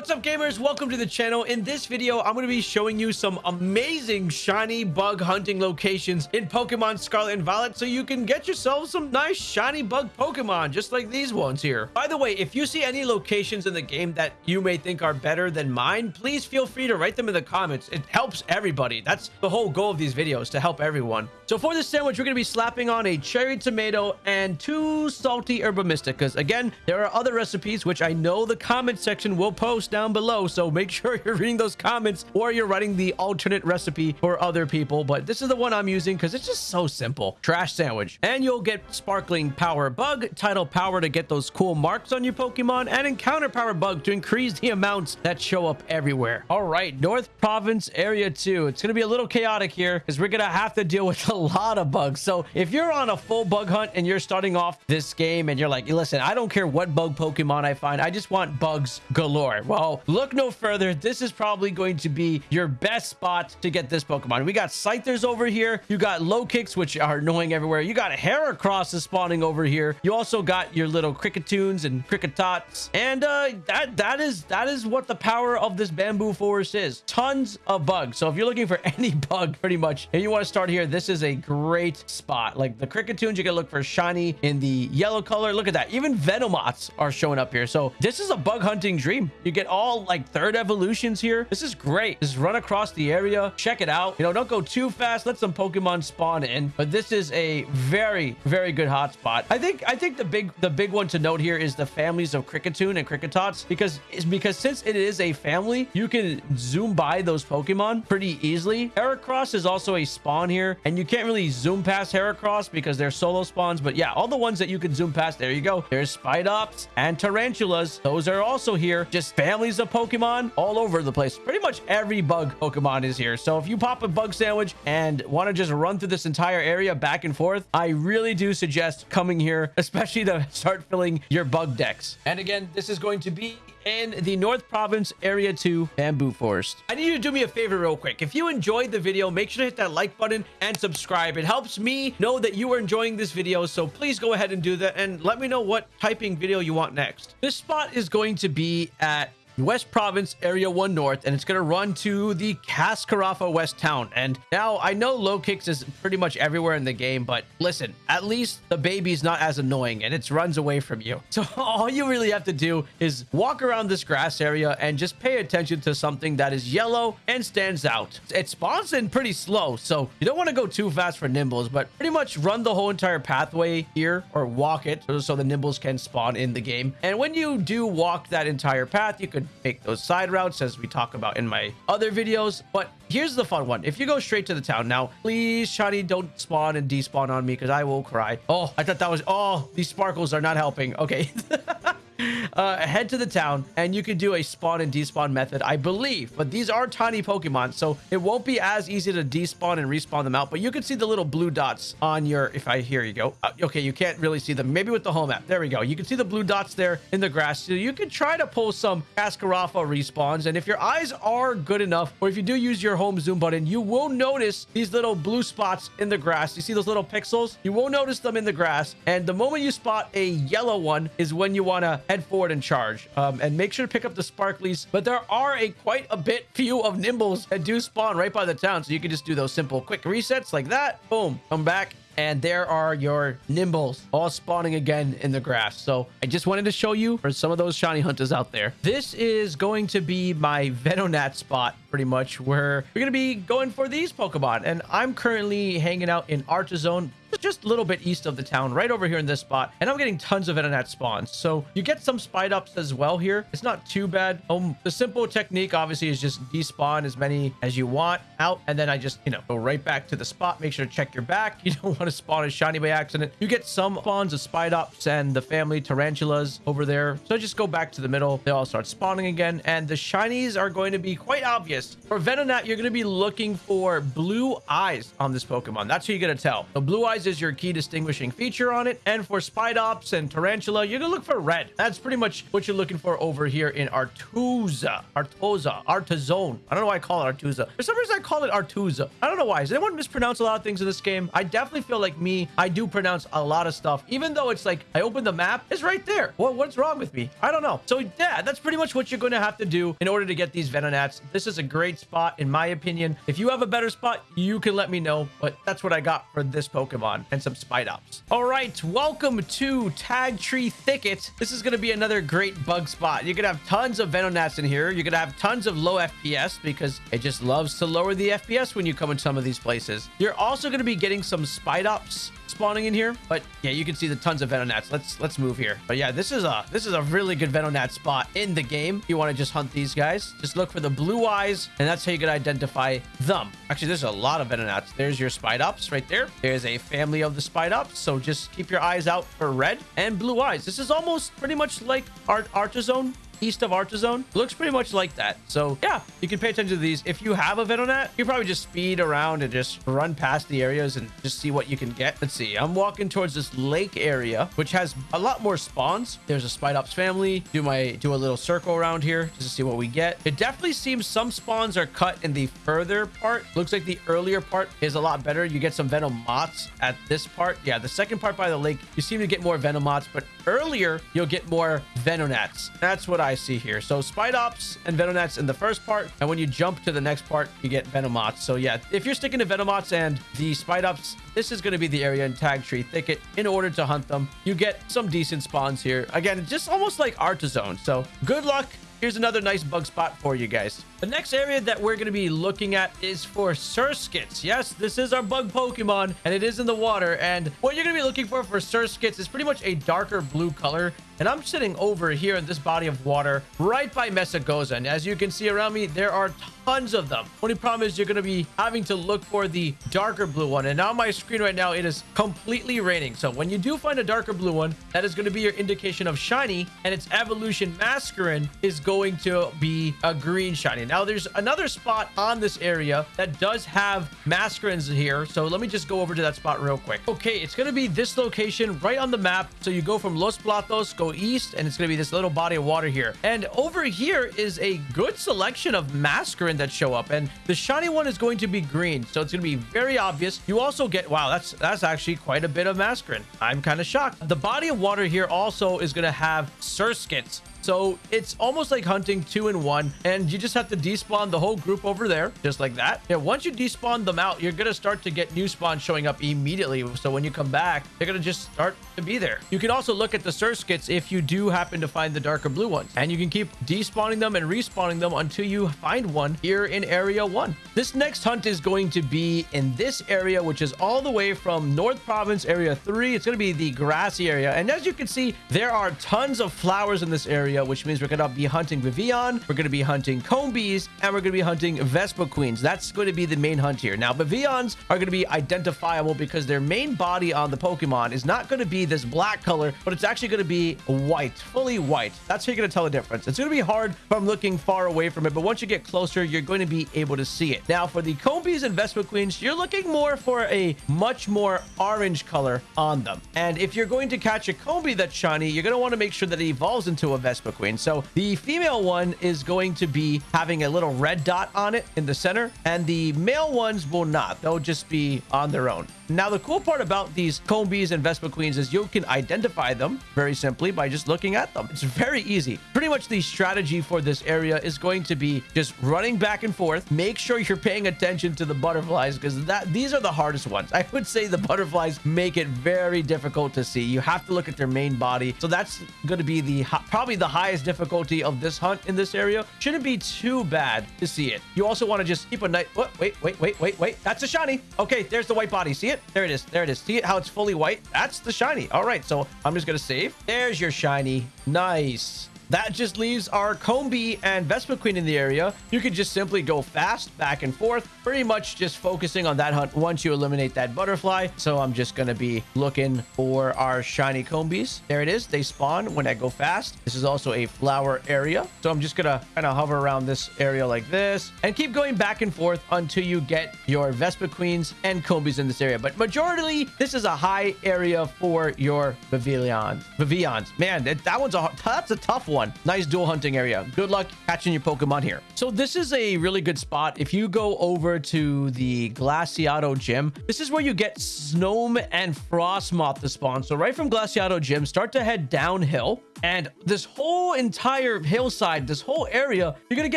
What's up gamers? Welcome to the channel. In this video, I'm going to be showing you some amazing shiny bug hunting locations in Pokemon Scarlet and Violet so you can get yourself some nice shiny bug Pokemon just like these ones here. By the way, if you see any locations in the game that you may think are better than mine, please feel free to write them in the comments. It helps everybody. That's the whole goal of these videos, to help everyone. So for this sandwich, we're going to be slapping on a cherry tomato and two salty herba mysticas. Again, there are other recipes which I know the comment section will post down below. So make sure you're reading those comments or you're writing the alternate recipe for other people. But this is the one I'm using because it's just so simple. Trash sandwich. And you'll get sparkling power bug, tidal power to get those cool marks on your Pokemon, and encounter power bug to increase the amounts that show up everywhere. All right, North Province Area 2. It's going to be a little chaotic here because we're going to have to deal with a lot of bugs. So if you're on a full bug hunt and you're starting off this game and you're like, listen, I don't care what bug Pokemon I find. I just want bugs galore. Well, look no further. This is probably going to be your best spot to get this Pokemon. We got Scythers over here. You got Lokix, which are annoying everywhere. You got Heracrosses spawning over here. You also got your little Kricketunes and Kricketots. And uh, that that is that is what the power of this bamboo forest is. Tons of bugs. So if you're looking for any bug, pretty much, and you want to start here, this is a great spot. Like the Kricketunes, you can look for shiny in the yellow color. Look at that. Even Venomoths are showing up here. So this is a bug hunting dream. You get all like third evolutions here. This is great. Just run across the area. Check it out. You know, don't go too fast. Let some Pokemon spawn in. But this is a very, very good hotspot. I think I think the big the big one to note here is the families of Kricketune and Kricketots because because since it is a family, you can zoom by those Pokemon pretty easily. Heracross is also a spawn here, and you can't really zoom past Heracross because they're solo spawns. But yeah, all the ones that you can zoom past, there you go. There's Spidops and Tarountulas. Those are also here. Just families of Pokemon all over the place. Pretty much every bug Pokemon is here. So if you pop a bug sandwich and want to just run through this entire area back and forth, I really do suggest coming here, especially to start filling your bug decks. And again, this is going to be in the North Province Area 2 Bamboo Forest. I need you to do me a favor real quick. If you enjoyed the video, make sure to hit that like button and subscribe. It helps me know that you are enjoying this video, so please go ahead and do that and let me know what typing video you want next. This spot is going to be at West Province, Area 1 North, and it's going to run to the Cascarafa West Town. And now, I know Lokix is pretty much everywhere in the game, but listen, at least the baby's not as annoying, and it runs away from you. So all you really have to do is walk around this grass area and just pay attention to something that is yellow and stands out. It spawns in pretty slow, so you don't want to go too fast for Nymbles, but pretty much run the whole entire pathway here, or walk it, so the Nymbles can spawn in the game. And when you do walk that entire path, you could make those side routes as we talk about in my other videos. But here's the fun one. If you go straight to the town now, please, Shiny, don't spawn and despawn on me because I will cry. Oh, I thought that was... Oh, these sparkles are not helping. Okay. uh, head to the town and you can do a spawn and despawn method, I believe. But these are tiny Pokemon, so it won't be as easy to despawn and respawn them out. But you can see the little blue dots on your, if I, here you go. Uh, okay, you can't really see them. Maybe with the home app. There we go. You can see the blue dots there in the grass. So you can try to pull some Cascarafa respawns. And if your eyes are good enough, or if you do use your home zoom button, you will notice these little blue spots in the grass. You see those little pixels? You will notice them in the grass. And the moment you spot a yellow one is when you want to head forward and charge. Um, and make sure to pick up the sparklies. But there are a quite a bit few of Nymbles that do spawn right by the town. So you can just do those simple quick resets like that. Boom. Come back and there are your Nymbles all spawning again in the grass. So I just wanted to show you for some of those shiny hunters out there. This is going to be my Venonat spot pretty much where we're going to be going for these Pokemon. And I'm currently hanging out in Artizone just a little bit east of the town, right over here in this spot. And I'm getting tons of Venonat spawns. So you get some Spidops as well here. It's not too bad. Um, the simple technique, obviously, is just despawn as many as you want out. And then I just, you know, go right back to the spot. Make sure to check your back. You don't want to spawn a shiny by accident. You get some spawns of Spidops and the family Tarountulas over there. So just go back to the middle. They all start spawning again. And the shinies are going to be quite obvious. For Venonat, you're going to be looking for blue eyes on this Pokemon. That's who you're going to tell. The blue eyes is your key distinguishing feature on it. And for Spidops and Tarountula, you're gonna look for red. That's pretty much what you're looking for over here in Artuza. Artoza. Artazone. I don't know why I call it Artuza. For some reason, I call it Artuza. I don't know why. Does anyone mispronounce a lot of things in this game? I definitely feel like me, I do pronounce a lot of stuff, even though it's like I open the map, it's right there. Well, what's wrong with me? I don't know. So yeah, that's pretty much what you're going to have to do in order to get these Venonats. This is a great spot, in my opinion. If you have a better spot, you can let me know, but that's what I got for this Pokemon and some Spidops. All right, welcome to Tagtree Thicket. This is going to be another great bug spot. You're going to have tons of Venonats in here. You're going to have tons of low FPS because it just loves to lower the FPS when you come in some of these places. You're also going to be getting some Spidops spawning in here but yeah you can see the tons of venonats let's let's move here but yeah this is a this is a really good venonat spot in the game you want to just hunt these guys just look for the blue eyes and that's how you can identify them actually there's a lot of venonats there's your spidops right there. There's a family of the spidops so just keep your eyes out for red and blue eyes. This is almost pretty much like art artizone east of Artizone. Looks pretty much like that. So yeah, you can pay attention to these. If you have a Venonat, you probably just speed around and just run past the areas and just see what you can get. Let's see. I'm walking towards this lake area, which has a lot more spawns. There's a Spidops family. Do my do a little circle around here just to see what we get. It definitely seems some spawns are cut in the further part. Looks like the earlier part is a lot better. You get some Venomoths at this part. Yeah, the second part by the lake, you seem to get more Venomoths, but earlier you'll get more Venonats. That's what I See here. So Spidops and Venonats in the first part, and when you jump to the next part, you get Venomoths. So yeah, if you're sticking to Venomoths and the Spidops, this is going to be the area in Tagtree Thicket. In order to hunt them, you get some decent spawns here. Again, just almost like Artizone. So good luck. Here's another nice bug spot for you guys. The next area that we're going to be looking at is for Surskits. Yes, this is our bug Pokemon, and it is in the water. And what you're going to be looking for for Surskits is pretty much a darker blue color. And I'm sitting over here in this body of water right by Mesa Mesagoza. And as you can see around me, there are tons of them. Only problem is you're going to be having to look for the darker blue one. And on my screen right now, it is completely raining. So when you do find a darker blue one, that is going to be your indication of shiny. And its evolution Masquerain is going to be a green shiny. Now, there's another spot on this area that does have Masquerains here. So let me just go over to that spot real quick. Okay, it's going to be this location right on the map. So you go from Los Platos, go east, and it's going to be this little body of water here. And over here is a good selection of Masquerain that show up. And the shiny one is going to be green. So it's going to be very obvious. You also get, wow, that's that's actually quite a bit of Masquerain. I'm kind of shocked. The body of water here also is going to have Surskits. So it's almost like hunting two in one, and you just have to despawn the whole group over there, just like that. Yeah, once you despawn them out, you're gonna start to get new spawns showing up immediately. So when you come back, they're gonna just start to be there. You can also look at the Surskits if you do happen to find the darker blue ones, and you can keep despawning them and respawning them until you find one here in Area 1. This next hunt is going to be in this area, which is all the way from North Province Area 3. It's gonna be the grassy area, and as you can see, there are tons of flowers in this area area, which means we're going to be hunting Vivillon, we're going to be hunting Combees, and we're going to be hunting Vespiquens. That's going to be the main hunt here. Now, Vivillons are going to be identifiable because their main body on the Pokemon is not going to be this black color, but it's actually going to be white, fully white. That's how you're going to tell the difference. It's going to be hard from looking far away from it, but once you get closer, you're going to be able to see it. Now, for the Combees and Vespiquens, you're looking more for a much more orange color on them. And if you're going to catch a Combee that's shiny, you're going to want to make sure that it evolves into a Vespa Queen. So the female one is going to be having a little red dot on it in the center, and the male ones will not. They'll just be on their own. Now, the cool part about these Combees and Vespiquens is you can identify them very simply by just looking at them. It's very easy. Pretty much the strategy for this area is going to be just running back and forth. Make sure you're paying attention to the butterflies because that these are the hardest ones. I would say the butterflies make it very difficult to see. You have to look at their main body. So that's going to be the probably the highest difficulty of this hunt in this area. Shouldn't be too bad to see it. You also want to just keep a night. Wait, wait, wait, wait, wait, wait. That's a shiny. Okay, there's the white body. See it? There it is. There it is. See it? How it's fully white? That's the shiny. All right. So I'm just going to save. There's your shiny. Nice. That just leaves our Combee and Vespiquen in the area. You can just simply go fast back and forth, pretty much just focusing on that hunt once you eliminate that butterfly. So I'm just going to be looking for our shiny Combees. There it is. They spawn when I go fast. This is also a flower area. So I'm just going to kind of hover around this area like this and keep going back and forth until you get your Vespiquens and Combees in this area. But majority, this is a high area for your Vivillons. Vivillons. Man, that, that one's a, that's a tough one. Nice dual hunting area. Good luck catching your Pokemon here. So this is a really good spot. If you go over to the Glaseado Gym, this is where you get Snom and Frosmoth to spawn. So right from Glaseado Gym, start to head downhill. And this whole entire hillside, this whole area, you're going to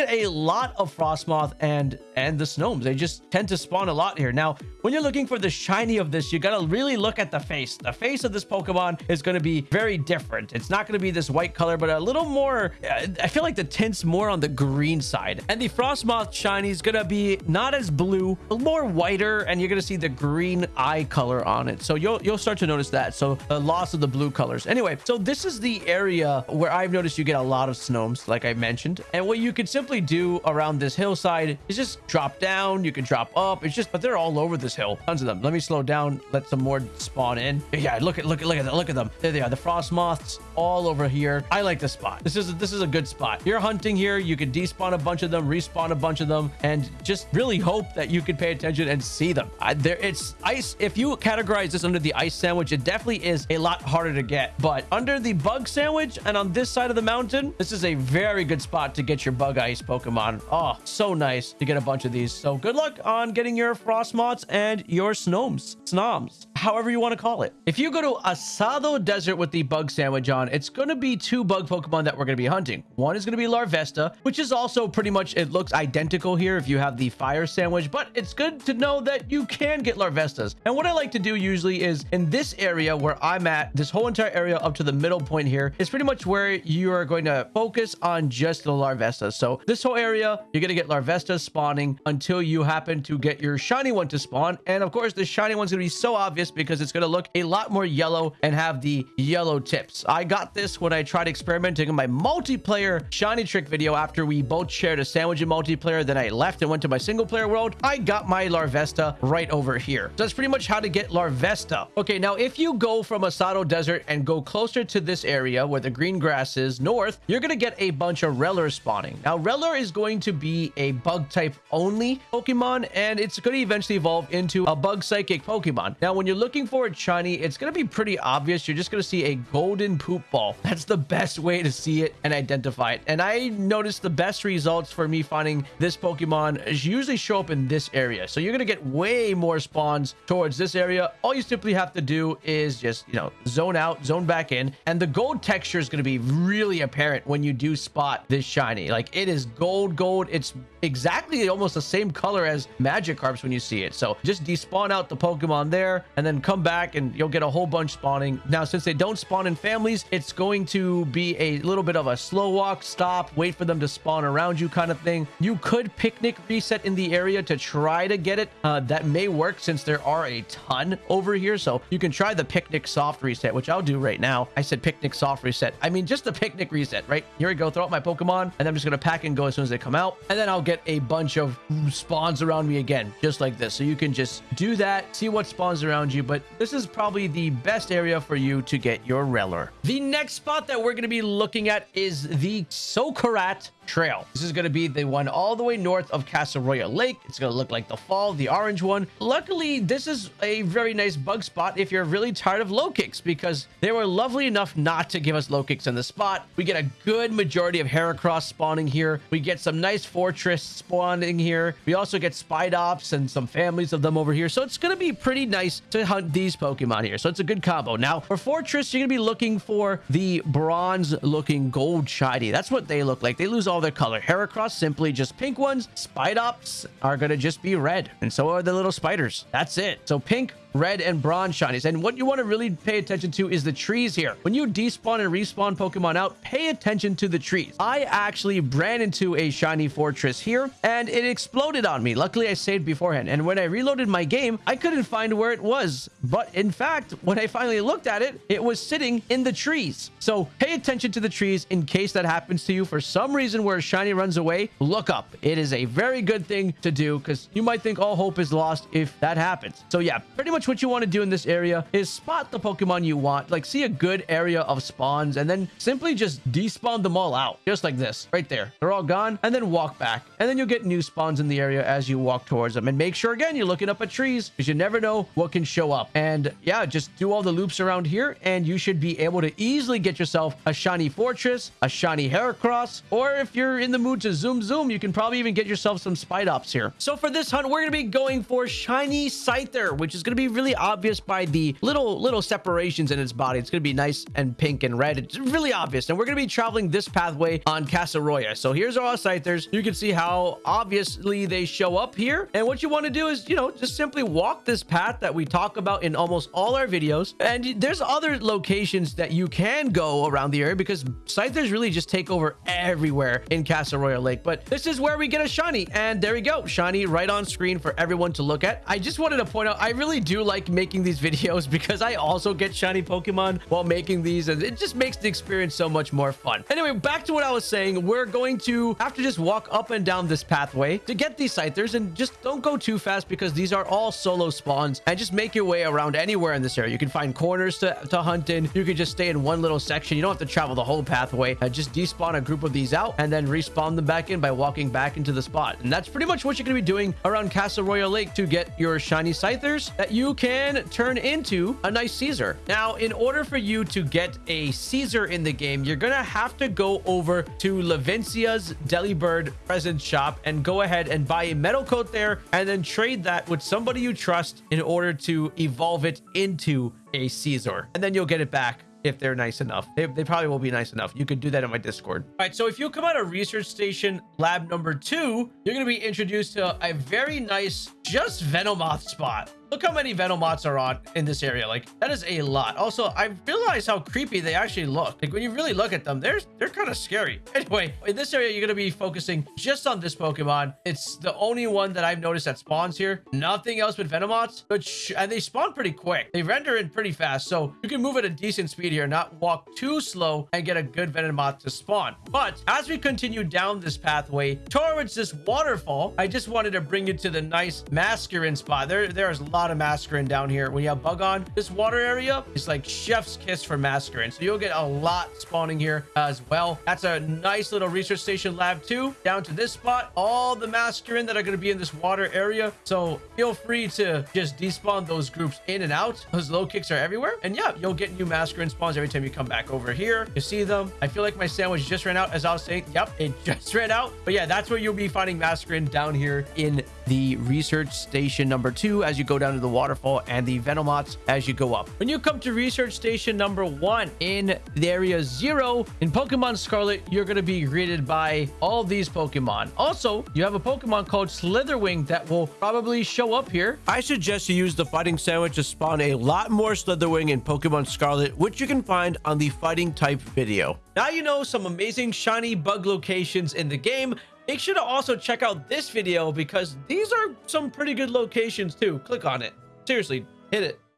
get a lot of Frosmoth and, and the Snomes. They just tend to spawn a lot here. Now, when you're looking for the shiny of this, you got to really look at the face. The face of this Pokemon is going to be very different. It's not going to be this white color, but a little more, I feel like the tint's more on the green side. And the Frosmoth shiny is going to be not as blue, more whiter, and you're going to see the green eye color on it. So you'll, you'll start to notice that. So the loss of the blue colors. Anyway, so this is the area area where I've noticed you get a lot of snows, like I mentioned. And what you can simply do around this hillside is just drop down. You can drop up. It's just, but they're all over this hill. Tons of them. Let me slow down. Let some more spawn in. Yeah, look at, look at, look at, look at them. There they are. The Frosmoths all over here. I like this spot. This is, this is a good spot. You're hunting here. You can despawn a bunch of them, respawn a bunch of them, and just really hope that you can pay attention and see them. I, there, it's ice. If you categorize this under the ice sandwich, it definitely is a lot harder to get. But under the bug sandwich, and on this side of the mountain, this is a very good spot to get your bug ice Pokemon. Oh, so nice to get a bunch of these. So good luck on getting your Frosmoths and your Snomes. Snoms however you want to call it. If you go to Asado Desert with the bug sandwich on, it's going to be two bug Pokemon that we're going to be hunting. One is going to be Larvesta, which is also pretty much, it looks identical here if you have the fire sandwich, but it's good to know that you can get Larvestas. And what I like to do usually is in this area where I'm at, this whole entire area up to the middle point here is pretty much where you are going to focus on just the Larvestas. So this whole area, you're going to get Larvestas spawning until you happen to get your shiny one to spawn. And of course, the shiny one's going to be so obvious because it's going to look a lot more yellow and have the yellow tips. I got this when I tried experimenting in my multiplayer shiny trick video after we both shared a sandwich in multiplayer. Then I left and went to my single player world. I got my Larvesta right over here. So that's pretty much how to get Larvesta. Okay, now if you go from Asado Desert and go closer to this area where the green grass is north, you're going to get a bunch of Rellor spawning. Now, Rellor is going to be a bug type only Pokemon, and it's going to eventually evolve into a bug psychic Pokemon. Now, when you're looking for a shiny, it's going to be pretty obvious. You're just going to see a golden poop ball. That's the best way to see it and identify it. And I noticed the best results for me finding this Pokemon is usually show up in this area. So you're going to get way more spawns towards this area. All you simply have to do is just, you know, zone out, zone back in. And the gold texture is going to be really apparent when you do spot this shiny. Like it is gold, gold. It's exactly almost the same color as Magikarps when you see it. So just despawn out the Pokemon there and then come back and you'll get a whole bunch spawning. Now, since they don't spawn in families, it's going to be a little bit of a slow walk, stop, wait for them to spawn around you kind of thing. You could picnic reset in the area to try to get it. Uh, that may work since there are a ton over here. So you can try the picnic soft reset, which I'll do right now. I said picnic soft reset. I mean, just the picnic reset, right? Here we go. Throw out my Pokemon and I'm just going to pack and go as soon as they come out. And then I'll get a bunch of spawns around me again, just like this. So you can just do that, see what spawns around you. But this is probably the best area for you to get your Rellor. The next spot that we're going to be looking at is the Socarrat Trail. This is going to be the one all the way north of Casseroya Lake. It's going to look like the fall, the orange one. Luckily, this is a very nice bug spot if you're really tired of Lokix because they were lovely enough not to give us Lokix in the spot. We get a good majority of Heracross spawning here. We get some nice Forretress spawning here. We also get Spidops and some families of them over here. So it's going to be pretty nice to hunt these Pokemon here. So it's a good combo. Now, for Forretress, you're going to be looking for the bronze looking gold shiny. That's what they look like. They lose all their color. Heracross, simply just pink ones. Spidops are going to just be red. And so are the little spiders. That's it. So pink red and bronze shinies. And what you want to really pay attention to is the trees here. When you despawn and respawn Pokemon out, pay attention to the trees. I actually ran into a shiny Forretress here and it exploded on me. Luckily, I saved beforehand. And when I reloaded my game, I couldn't find where it was. But in fact, when I finally looked at it, it was sitting in the trees. So pay attention to the trees in case that happens to you for some reason where a shiny runs away. Look up. It is a very good thing to do because you might think all hope is lost if that happens. So yeah, pretty much what you want to do in this area is spot the Pokemon you want, like see a good area of spawns and then simply just despawn them all out just like this right there. They're all gone and then walk back and then you'll get new spawns in the area as you walk towards them and make sure again you're looking up at trees because you never know what can show up. And yeah, just do all the loops around here and you should be able to easily get yourself a shiny Forretress, a shiny Heracross, or if you're in the mood to zoom zoom, you can probably even get yourself some Spidops here. So for this hunt, we're going to be going for shiny Scyther, which is going to be really obvious by the little little separations in its body. It's going to be nice and pink and red. It's really obvious. And we're going to be traveling this pathway on Casseroya. So here's our Scythers. You can see how obviously they show up here. And what you want to do is, you know, just simply walk this path that we talk about in almost all our videos. And there's other locations that you can go around the area because Scythers really just take over everywhere in Casseroya Lake. But this is where we get a shiny. And there we go. Shiny right on screen for everyone to look at. I just wanted to point out, I really do like making these videos because I also get shiny Pokemon while making these. And it just makes the experience so much more fun. Anyway, back to what I was saying. We're going to have to just walk up and down this pathway to get these Scythers. And just don't go too fast because these are all solo spawns. And just make your way around anywhere in this area. You can find corners to, to hunt in. You can just stay in one little section. You don't have to travel the whole pathway. Uh, just despawn a group of these out and then respawn them back in by walking back into the spot. And that's pretty much what you're going to be doing around Casseroya Lake to get your shiny Scythers that you can turn into a nice Scizor. Now, in order for you to get a Scizor in the game, you're going to have to go over to Levincia's Delibird present shop and go ahead and buy a metal coat there and then trade that with somebody you trust in order to evolve it into a Scizor. And then you'll get it back if they're nice enough. They, they probably will be nice enough. You could do that in my Discord. All right, so if you come out of research station lab number two, you're going to be introduced to a very nice just Venomoth spot. Look how many Venomoths are on in this area. Like, that is a lot. Also, I realize how creepy they actually look. Like, when you really look at them, they're, they're kind of scary. Anyway, in this area, you're going to be focusing just on this Pokemon. It's the only one that I've noticed that spawns here. Nothing else but Venomoths. Which, and they spawn pretty quick. They render in pretty fast. So, you can move at a decent speed here, not walk too slow and get a good Venomoth to spawn. But, as we continue down this pathway towards this waterfall, I just wanted to bring you to the nice Masquerain spot. There, There's a lot of Masquerain down here. When you have Bug on, this water area is like chef's kiss for Masquerain. So you'll get a lot spawning here as well. That's a nice little research station lab too. Down to this spot, all the Masquerain that are going to be in this water area. So feel free to just despawn those groups in and out. Those Lokix are everywhere. And yeah, you'll get new Masquerain spawns every time you come back over here. You see them. I feel like my sandwich just ran out as I was saying. Yep, it just ran out. But yeah, that's where you'll be finding Masquerain down here in the research station number two as you go down to the waterfall and the Venomoths as you go up. When you come to research station number one in the area zero in Pokemon Scarlet, you're going to be greeted by all these Pokemon. Also, you have a Pokemon called Slitherwing that will probably show up here. I suggest you use the fighting sandwich to spawn a lot more Slitherwing in Pokemon Scarlet, which you can find on the fighting type video. Now you know some amazing shiny bug locations in the game. Make sure to also check out this video because these are some pretty good locations too. Click on it. Seriously, hit it.